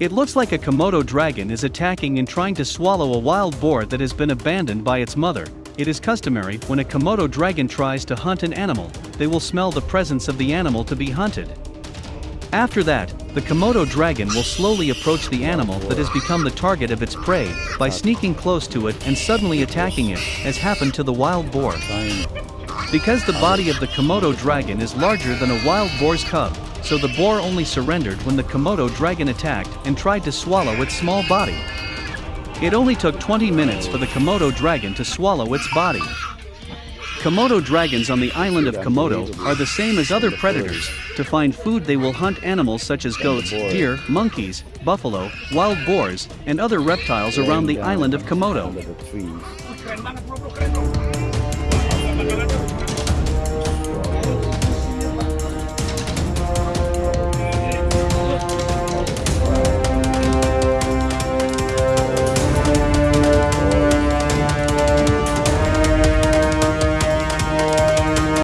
It looks like a Komodo dragon is attacking and trying to swallow a wild boar that has been abandoned by its mother. It is customary when a Komodo dragon tries to hunt an animal, they will smell the presence of the animal to be hunted. After that, the Komodo dragon will slowly approach the animal that has become the target of its prey by sneaking close to it and suddenly attacking it, as happened to the wild boar. Because the body of the Komodo dragon is larger than a wild boar's cub, so the boar only surrendered when the Komodo dragon attacked and tried to swallow its small body. It only took 20 minutes for the Komodo dragon to swallow its body. Komodo dragons on the island of Komodo are the same as other predators. To find food they will hunt animals such as goats, deer, monkeys, buffalo, wild boars, and other reptiles around the island of Komodo.